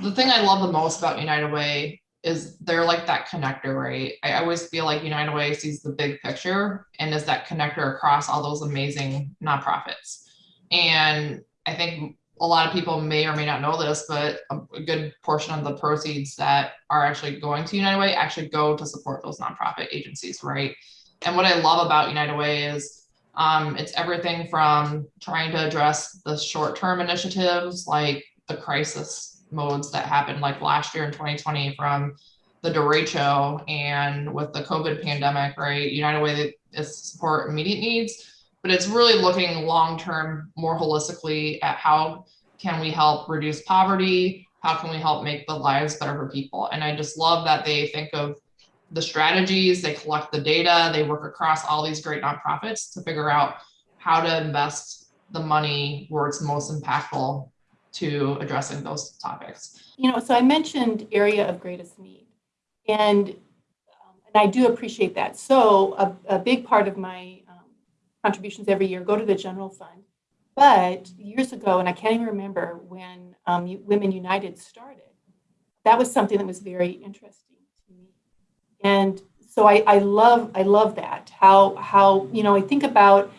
the thing I love the most about United Way is they're like that connector, right? I always feel like United Way sees the big picture and is that connector across all those amazing nonprofits. And I think a lot of people may or may not know this, but a, good portion of the proceeds that are actually going to United Way actually go to support those nonprofit agencies, right? And what I love about United Way is um, it's everything from trying to address the short-term initiatives like the crisis modes that happened like last year in 2020 from the derecho and with the COVID pandemic, right? United Way is support immediate needs, but it's really looking long-term more holistically at how can we help reduce poverty? How can we help make the lives better for people? And I just love that they think of the strategies, they collect the data, they work across all these great nonprofits to figure out how to invest the money where it's most impactful to addressing those topics. You know, so I mentioned area of greatest need, and um, and I do appreciate that. So a, a big part of my um, contributions every year go to the general fund. But years ago, and I can't even remember when um, Women United started, that was something that was very interesting to me. And so I, I love I love that how how you know I think about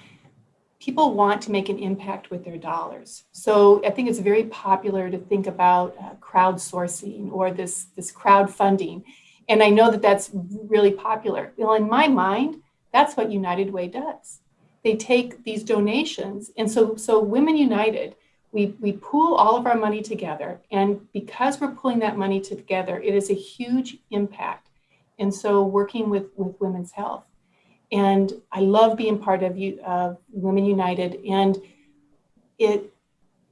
people want to make an impact with their dollars. So I think it's very popular to think about uh, crowdsourcing or this, this crowdfunding. And I know that that's really popular. Well, in my mind, that's what United Way does. They take these donations. And so, so Women United, we, we pool all of our money together. And because we're pulling that money together, it is a huge impact. And so working with, with women's health. And I love being part of uh, Women United and it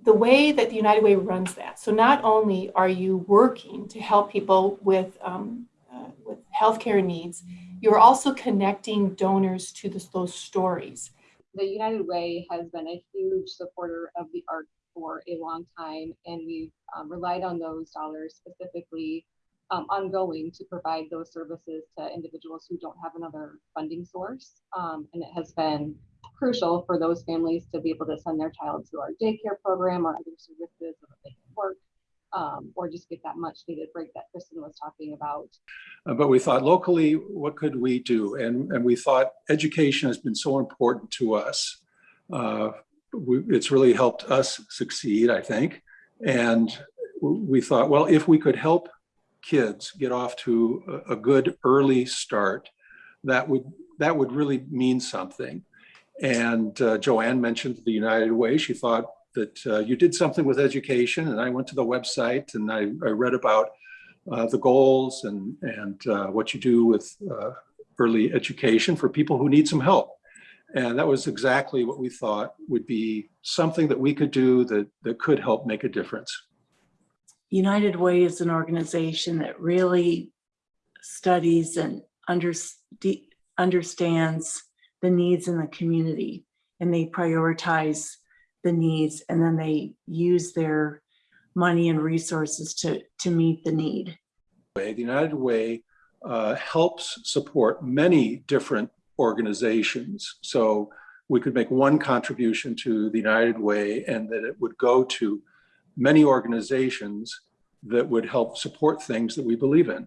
the way that the United Way runs that. So not only are you working to help people with, um, uh, with healthcare needs, you're also connecting donors to this, those stories. The United Way has been a huge supporter of the arts for a long time, and we've um, relied on those dollars specifically um, ongoing to provide those services to individuals who don't have another funding source. Um, and it has been crucial for those families to be able to send their child to our daycare program or other services so that they can work um, or just get that much needed break that Kristen was talking about. Uh, but we thought locally, what could we do? And, and we thought education has been so important to us. Uh, we, it's really helped us succeed, I think. And we thought, well, if we could help kids get off to a, good early start, that would that would really mean something. And uh, Joanne mentioned the United Way. She thought that uh, you did something with education, and I went to the website and I, I read about uh, the goals and and uh, what you do with uh, early education for people who need some help. And that was exactly what we thought would be something that we could do that, that could help make a difference. United Way is an organization that really studies and under, understands the needs in the community and they prioritize the needs and then they use their money and resources to, to meet the need. The United Way uh, helps support many different organizations. So we could make one contribution to the United Way and that it would go to many organizations that would help support things that we believe in.